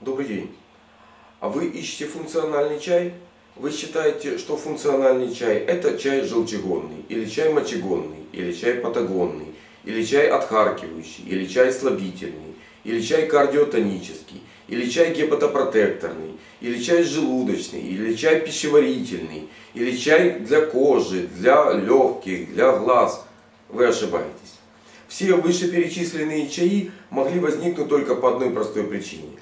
Добрый день. А вы ищете функциональный чай? Вы считаете, что функциональный чай это чай желчегонный, или чай мочегонный, или чай патагонный, или чай отхаркивающий, или чай слабительный, или чай кардиотонический, или чай гепатопротекторный, или чай желудочный, или чай пищеварительный, или чай для кожи, для легких, для глаз. Вы ошибаетесь. Все вышеперечисленные чаи могли возникнуть только по одной простой причине.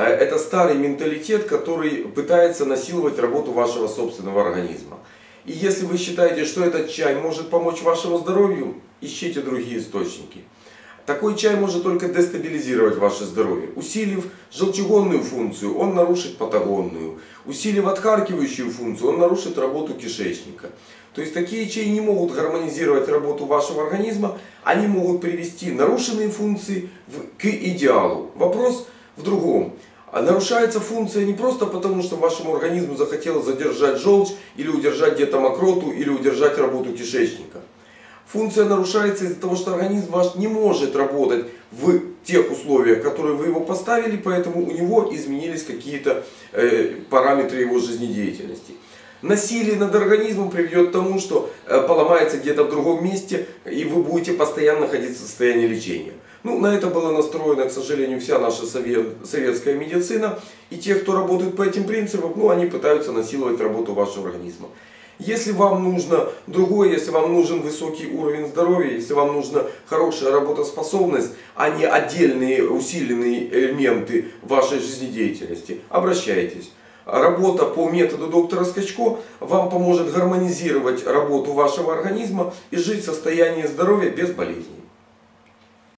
А Это старый менталитет, который пытается насиловать работу вашего собственного организма. И если вы считаете, что этот чай может помочь вашему здоровью, ищите другие источники. Такой чай может только дестабилизировать ваше здоровье. Усилив желчегонную функцию, он нарушит патагонную. Усилив отхаркивающую функцию, он нарушит работу кишечника. То есть такие чаи не могут гармонизировать работу вашего организма, они могут привести нарушенные функции к идеалу. Вопрос в другом. А нарушается функция не просто потому, что вашему организму захотелось задержать желчь, или удержать где-то мокроту, или удержать работу кишечника. Функция нарушается из-за того, что организм ваш не может работать в тех условиях, которые вы его поставили, поэтому у него изменились какие-то э, параметры его жизнедеятельности. Насилие над организмом приведет к тому, что э, поломается где-то в другом месте, и вы будете постоянно находиться в состоянии лечения. Ну, на это была настроена, к сожалению, вся наша советская медицина. И те, кто работает по этим принципам, ну, они пытаются насиловать работу вашего организма. Если вам нужно другое, если вам нужен высокий уровень здоровья, если вам нужна хорошая работоспособность, а не отдельные усиленные элементы вашей жизнедеятельности, обращайтесь. Работа по методу доктора Скачко вам поможет гармонизировать работу вашего организма и жить в состоянии здоровья без болезней.